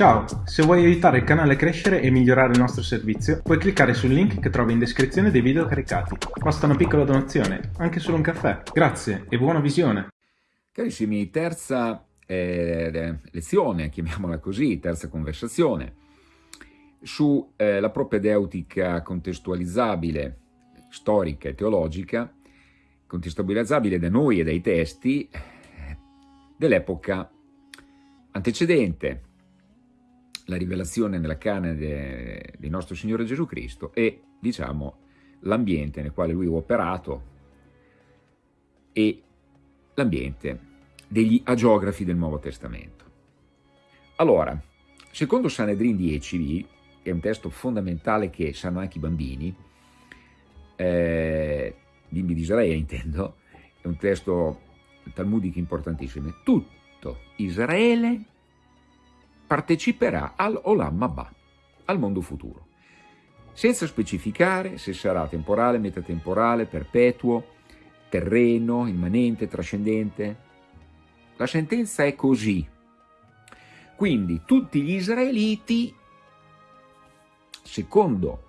Ciao, se vuoi aiutare il canale a crescere e migliorare il nostro servizio, puoi cliccare sul link che trovi in descrizione dei video caricati. Basta una piccola donazione, anche solo un caffè. Grazie e buona visione! Carissimi, terza eh, lezione, chiamiamola così, terza conversazione, sulla eh, propedeutica contestualizzabile, storica e teologica, contestualizzabile da noi e dai testi eh, dell'epoca antecedente, la rivelazione nella canne de, di nostro Signore Gesù Cristo e, diciamo, l'ambiente nel quale lui ha operato e l'ambiente degli agiografi del Nuovo Testamento. Allora, secondo Sanedrin 10b, che è un testo fondamentale che sanno anche i bambini, eh, bimbi di Israele intendo, è un testo talmudico importantissimo, tutto Israele parteciperà all'Olam Abba, al mondo futuro, senza specificare se sarà temporale, metatemporale, perpetuo, terreno, immanente, trascendente. La sentenza è così. Quindi tutti gli israeliti, secondo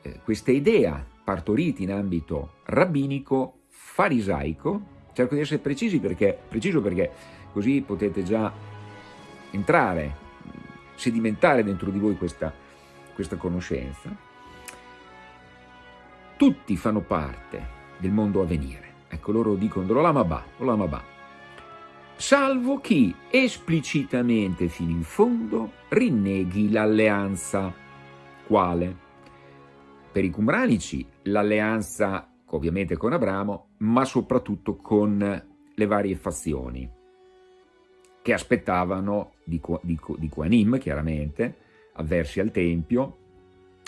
eh, questa idea partorita in ambito rabbinico, farisaico, cerco di essere precisi perché, preciso perché così potete già entrare sedimentare dentro di voi questa, questa conoscenza, tutti fanno parte del mondo a venire. Ecco, loro dicono l'Olamabà, l'Olamabà, salvo chi esplicitamente fino in fondo rinneghi l'alleanza. Quale? Per i cumranici l'alleanza ovviamente con Abramo, ma soprattutto con le varie fazioni che aspettavano di, di, di Quanim, chiaramente, avversi al Tempio,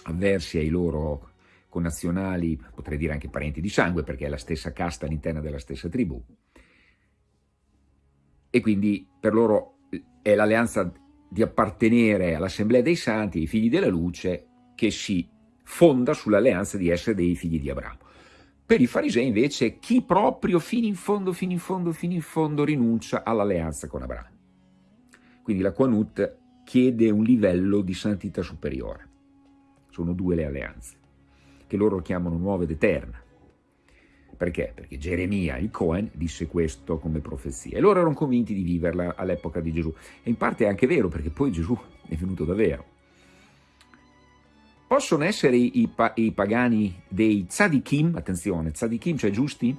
avversi ai loro connazionali, potrei dire anche parenti di sangue, perché è la stessa casta all'interno della stessa tribù. E quindi per loro è l'alleanza di appartenere all'Assemblea dei Santi, ai figli della luce, che si fonda sull'alleanza di essere dei figli di Abramo. Per i farisei invece chi proprio fino in fondo, fino in fondo, fino in fondo rinuncia all'alleanza con Abramo. Quindi la Quanut chiede un livello di santità superiore. Sono due le alleanze, che loro chiamano nuova ed eterna. Perché? Perché Geremia, il Cohen, disse questo come profezia e loro erano convinti di viverla all'epoca di Gesù. E in parte è anche vero, perché poi Gesù è venuto davvero. Possono essere i, pa i pagani dei tzadikim, attenzione, tzadikim, cioè giusti?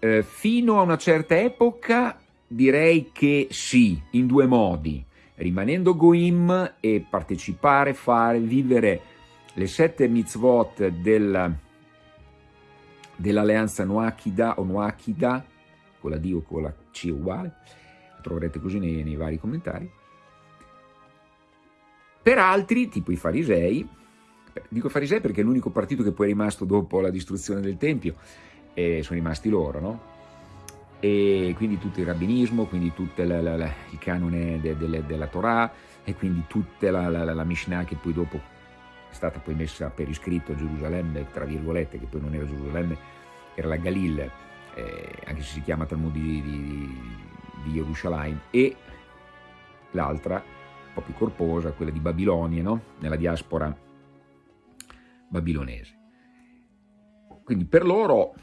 Eh, fino a una certa epoca direi che sì, in due modi, rimanendo goim e partecipare, fare, vivere le sette mitzvot del, dell'alleanza Noachida o Noachida, con la D o con la C uguale, lo troverete così nei, nei vari commentari, per altri, tipo i farisei, dico farisei perché è l'unico partito che poi è rimasto dopo la distruzione del Tempio, e sono rimasti loro, no? E quindi tutto il rabbinismo, quindi tutto la, la, la, il canone de, de, della Torah, e quindi tutta la, Mishnah che poi dopo è stata poi messa per iscritto a Gerusalemme, tra virgolette, che poi non era Gerusalemme, era la Galil, eh, anche se si chiama Talmud di, di, di Gerusalemme, e l'altra po' più corposa, quella di Babilonia, no? nella diaspora babilonese. Quindi per loro,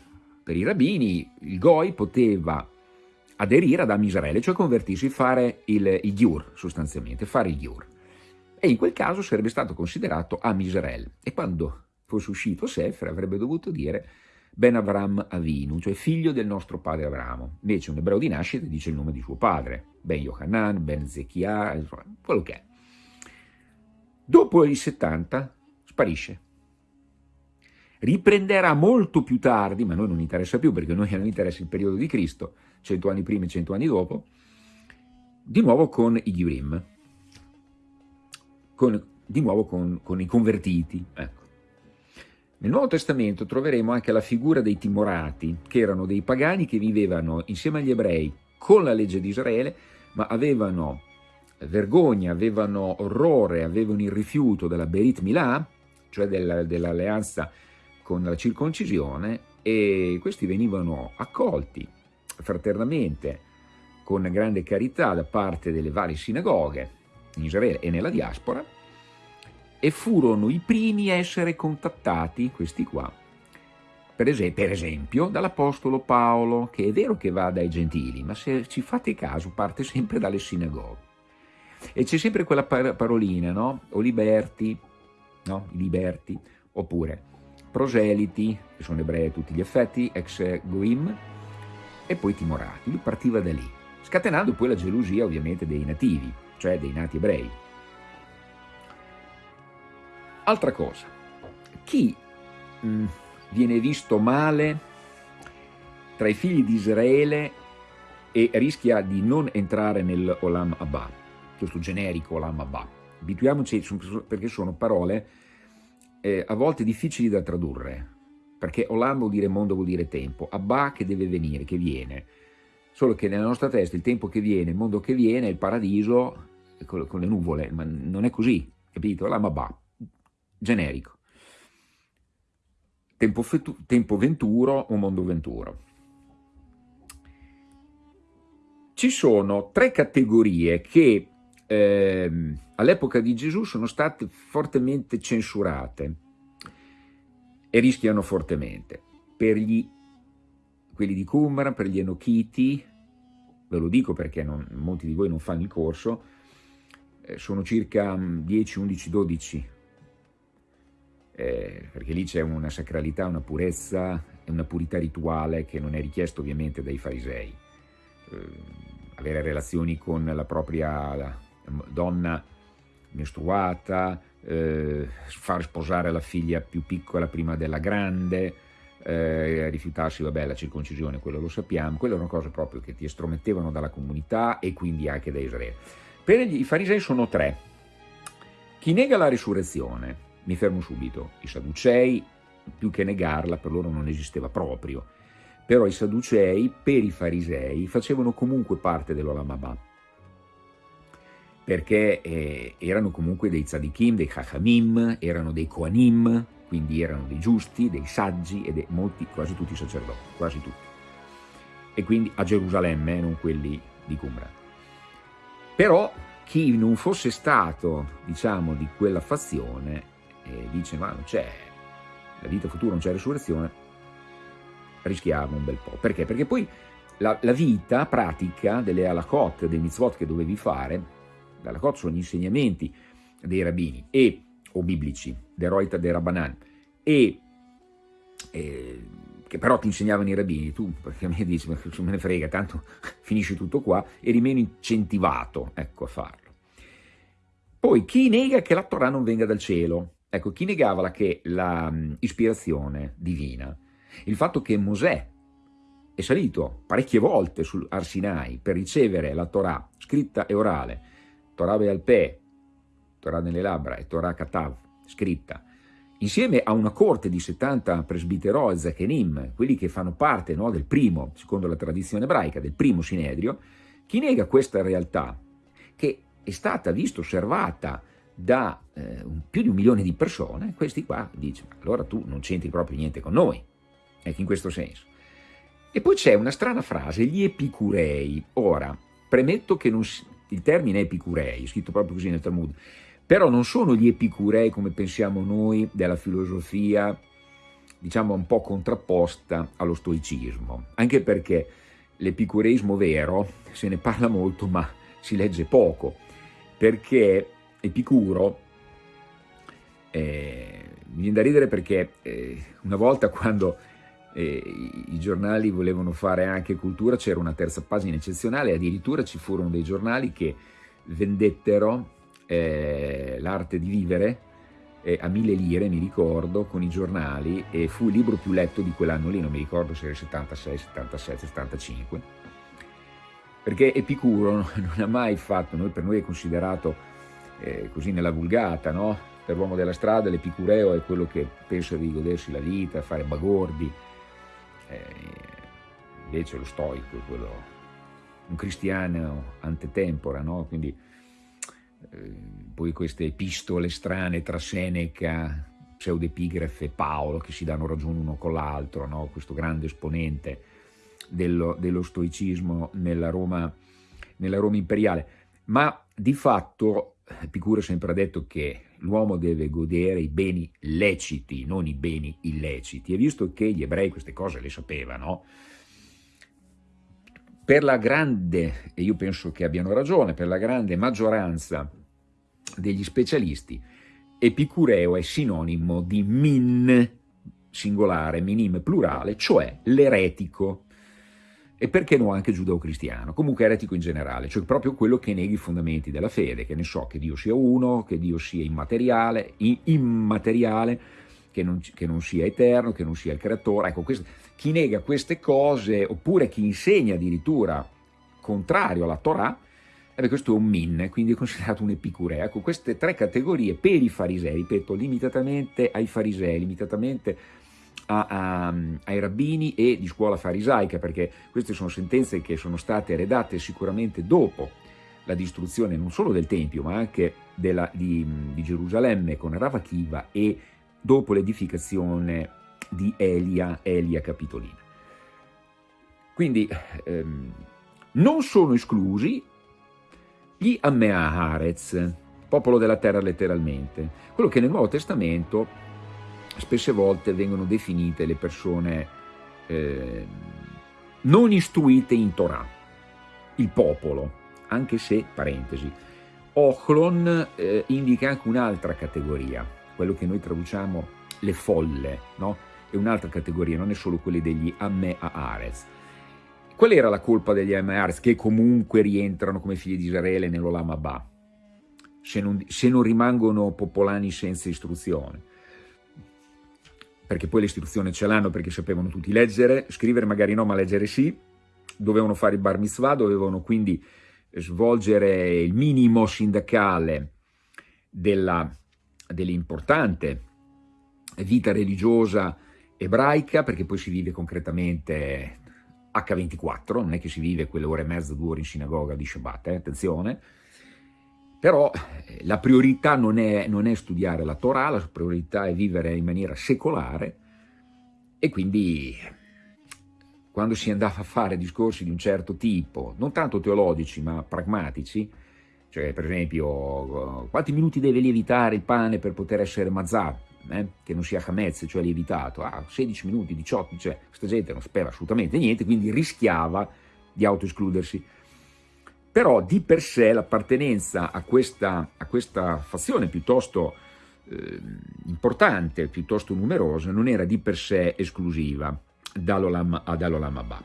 per i rabbini, il Goi poteva aderire ad Amisraele, cioè convertirsi, fare il, il Giur, sostanzialmente, fare il Giur. E in quel caso sarebbe stato considerato Amisrael. E quando fosse uscito Sefer avrebbe dovuto dire Ben Avram Avinu, cioè figlio del nostro padre Abramo. Invece un ebreo di nascita dice il nome di suo padre, Ben Yohanan, Ben Zechia, quello che è. Dopo i 70 sparisce. Riprenderà molto più tardi, ma a noi non interessa più perché a noi non interessa il periodo di Cristo, cento anni prima e cento anni dopo, di nuovo con i Ghirim, con, di nuovo con, con i convertiti. Ecco. Nel Nuovo Testamento troveremo anche la figura dei timorati, che erano dei pagani che vivevano insieme agli ebrei con la legge di Israele, ma avevano vergogna, avevano orrore, avevano il rifiuto della Berit Milah, cioè dell'alleanza dell con la circoncisione, e questi venivano accolti fraternamente, con grande carità da parte delle varie sinagoghe, in Israele e nella diaspora, e furono i primi a essere contattati, questi qua, per, es per esempio dall'Apostolo Paolo, che è vero che va dai gentili, ma se ci fate caso parte sempre dalle sinagoghe. E c'è sempre quella par parolina, no? O liberti, no? Liberti, oppure proseliti, che sono ebrei a tutti gli effetti, ex goim, e poi timorati. Lui partiva da lì, scatenando poi la gelosia ovviamente dei nativi, cioè dei nati ebrei. Altra cosa, chi mm, viene visto male tra i figli di Israele e rischia di non entrare nell'Olam Abba, questo generico Olam Abba. Abituiamoci perché sono parole eh, a volte difficili da tradurre, perché Olam vuol dire mondo, vuol dire tempo, Abba che deve venire, che viene. Solo che nella nostra testa il tempo che viene, il mondo che viene, il paradiso con le nuvole, ma non è così, capito? Olam Abba, generico tempo, tempo venturo o mondo venturo. Ci sono tre categorie che eh, all'epoca di Gesù sono state fortemente censurate e rischiano fortemente. Per gli, quelli di Qumran, per gli Enochiti, ve lo dico perché non, molti di voi non fanno il corso, eh, sono circa 10, 11, 12 eh, perché lì c'è una sacralità, una purezza e una purità rituale che non è richiesto ovviamente dai farisei. Eh, avere relazioni con la propria donna mestruata, eh, far sposare la figlia più piccola prima della grande, eh, rifiutarsi, vabbè, la circoncisione, quello lo sappiamo, quelle erano cose proprio che ti estromettevano dalla comunità e quindi anche da Israele. Per i farisei sono tre. Chi nega la risurrezione, mi fermo subito, i Sadducei, più che negarla, per loro non esisteva proprio, però i Sadducei, per i Farisei, facevano comunque parte dell'Olamabà, perché eh, erano comunque dei Tzadikim, dei Chachamim, erano dei Koanim, quindi erano dei giusti, dei saggi e molti, quasi tutti i sacerdoti, quasi tutti. E quindi a Gerusalemme, non quelli di Qumran. Però chi non fosse stato, diciamo, di quella fazione e dice ma non c'è la vita futura, non c'è risurrezione, rischiamo un bel po'. Perché? Perché poi la, la vita pratica delle halakot, dei mitzvot che dovevi fare, le halakot sono gli insegnamenti dei rabbini e, o biblici, deroita de rabbanan, e, e che però ti insegnavano i rabbini, tu mi dici, ma me ne frega, tanto finisci tutto qua, eri meno incentivato ecco, a farlo. Poi chi nega che la Torah non venga dal cielo? Ecco, chi negava che l'ispirazione divina, il fatto che Mosè è salito parecchie volte sull'Arsinai per ricevere la Torah scritta e orale, Torah Bealpè, Torah nelle labbra e Torah Katav, scritta, insieme a una corte di 70 presbiterò e Zechenim, quelli che fanno parte no, del primo, secondo la tradizione ebraica, del primo Sinedrio, chi nega questa realtà, che è stata vista, osservata, da eh, più di un milione di persone, questi qua dicono, allora tu non c'entri proprio niente con noi, ecco in questo senso. E poi c'è una strana frase, gli epicurei. Ora, premetto che non, il termine epicurei, scritto proprio così nel Talmud, però non sono gli epicurei come pensiamo noi della filosofia, diciamo un po' contrapposta allo stoicismo, anche perché l'epicureismo vero se ne parla molto ma si legge poco, perché Epicuro, eh, mi viene da ridere perché eh, una volta quando eh, i giornali volevano fare anche cultura c'era una terza pagina eccezionale, addirittura ci furono dei giornali che vendettero eh, l'arte di vivere eh, a mille lire, mi ricordo, con i giornali e fu il libro più letto di quell'anno lì, non mi ricordo se era 76, 77, 75, perché Epicuro non ha mai fatto, noi, per noi è considerato eh, così nella vulgata, no? Per l'uomo della strada l'epicureo è quello che pensa di godersi la vita, fare bagordi, eh, invece lo stoico è quello, un cristiano antetempora, no? Quindi eh, poi queste epistole strane tra Seneca, pseudepigrafe e Paolo che si danno ragione uno con l'altro, no? questo grande esponente dello, dello stoicismo nella Roma, nella Roma imperiale. Ma di fatto Epicuro sempre ha detto che l'uomo deve godere i beni leciti, non i beni illeciti, e visto che gli ebrei queste cose le sapevano, per la grande, e io penso che abbiano ragione, per la grande maggioranza degli specialisti, Epicureo è sinonimo di min singolare, minim plurale, cioè l'eretico, e perché no anche giudeo-cristiano, comunque eretico in generale, cioè proprio quello che neghi i fondamenti della fede, che ne so, che Dio sia uno, che Dio sia immateriale, immateriale, che non, che non sia eterno, che non sia il creatore, ecco, questo, chi nega queste cose, oppure chi insegna addirittura contrario alla Torah, eh questo è un min, quindi è considerato un epicureo. Ecco, queste tre categorie per i farisei, ripeto, limitatamente ai farisei, limitatamente a, a, ai rabbini e di scuola farisaica, perché queste sono sentenze che sono state redatte sicuramente dopo la distruzione non solo del Tempio, ma anche della, di, di, Gerusalemme con Ravachiva e dopo l'edificazione di Elia, Elia Capitolina. Quindi ehm, non sono esclusi gli Ammea popolo della terra letteralmente, quello che nel Nuovo Testamento spesse volte vengono definite le persone eh, non istruite in Torah, il popolo, anche se, parentesi, Ochlon eh, indica anche un'altra categoria, quello che noi traduciamo le folle, no? È un'altra categoria, non è solo quelle degli Amme Aarez. Qual era la colpa degli Amme Aarez che comunque rientrano come figli di Israele nell'Olam Abba, se non, se non rimangono popolani senza istruzione? Perché poi l'istruzione ce l'hanno perché sapevano tutti leggere, scrivere magari no, ma leggere sì, dovevano fare il bar mitzvah, dovevano quindi svolgere il minimo sindacale dell'importante vita religiosa ebraica, perché poi si vive concretamente H24, non è che si vive quelle ore e mezza, due ore in sinagoga di Shabbat, eh? attenzione, però la priorità non è, non è, studiare la Torah, la priorità è vivere in maniera secolare e quindi quando si andava a fare discorsi di un certo tipo, non tanto teologici ma pragmatici, cioè per esempio quanti minuti deve lievitare il pane per poter essere mazzà, eh? che non sia Hametz, cioè lievitato, ah, 16 minuti, 18, cioè questa gente non sapeva assolutamente niente, quindi rischiava di autoescludersi però di per sé l'appartenenza a questa, a questa fazione piuttosto eh, importante, piuttosto numerosa, non era di per sé esclusiva dall'Olam Abba.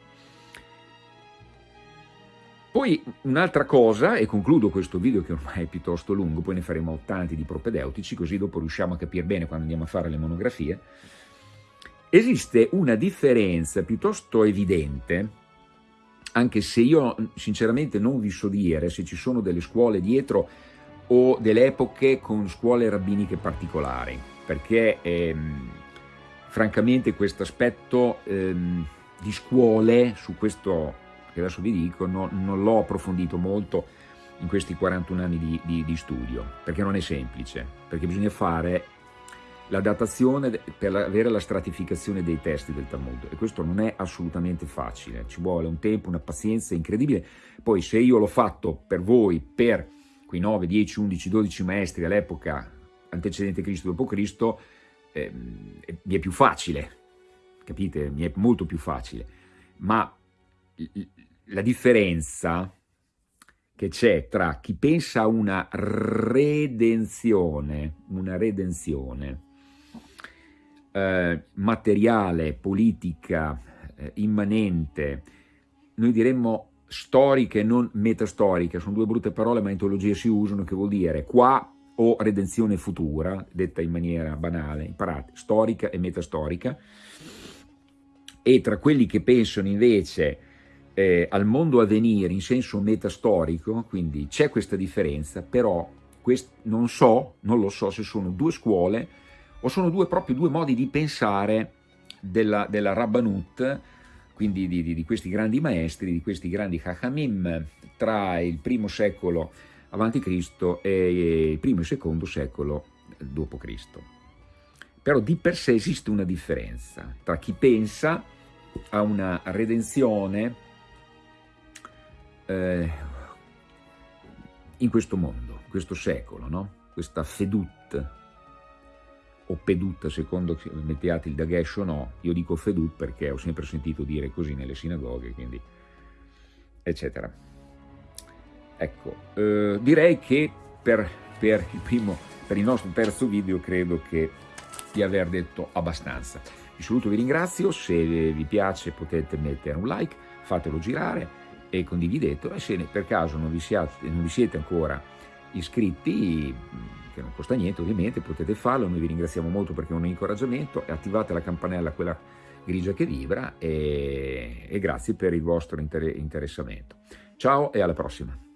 Poi un'altra cosa, e concludo questo video che ormai è piuttosto lungo, poi ne faremo tanti di propedeutici, così dopo riusciamo a capire bene quando andiamo a fare le monografie, esiste una differenza piuttosto evidente anche se io sinceramente non vi so dire se ci sono delle scuole dietro o delle epoche con scuole rabbiniche particolari, perché ehm, francamente questo aspetto ehm, di scuole, su questo che adesso vi dico, no, non l'ho approfondito molto in questi 41 anni di, di, di studio, perché non è semplice, perché bisogna fare la datazione per avere la stratificazione dei testi del Talmud e questo non è assolutamente facile, ci vuole un tempo, una pazienza incredibile, poi se io l'ho fatto per voi, per quei 9, 10, 11, 12 maestri all'epoca antecedente Cristo dopo Cristo, eh, mi è più facile, capite? Mi è molto più facile, ma la differenza che c'è tra chi pensa a una redenzione, una redenzione, eh, materiale, politica, eh, immanente, noi diremmo storiche e non metastoriche, sono due brutte parole ma in teologia si usano, che vuol dire qua o redenzione futura, detta in maniera banale, imparate, storica e metastorica, e tra quelli che pensano invece eh, al mondo a venire in senso metastorico, quindi c'è questa differenza, però non so, non lo so se sono due scuole o sono due, proprio due modi di pensare della, della Rabbanut, quindi di, di, di, questi grandi maestri, di questi grandi Chachamim tra il primo secolo a.C. e il primo e secondo secolo d.C. Però di per sé esiste una differenza tra chi pensa a una redenzione eh, in questo mondo, questo secolo, no? questa fedut, o pedut secondo mettiate il Dagesh o no, io dico fedut perché ho sempre sentito dire così nelle sinagoghe, quindi eccetera. Ecco, eh, direi che per, per, il primo, per il nostro terzo video credo che di aver detto abbastanza. Vi saluto, vi ringrazio, se vi piace potete mettere un like, fatelo girare e condividetelo e se per caso non vi siete, non vi siete ancora iscritti, che non costa niente ovviamente, potete farlo, noi vi ringraziamo molto perché è un incoraggiamento, attivate la campanella, quella grigia che vibra e, e grazie per il vostro interessamento. Ciao e alla prossima!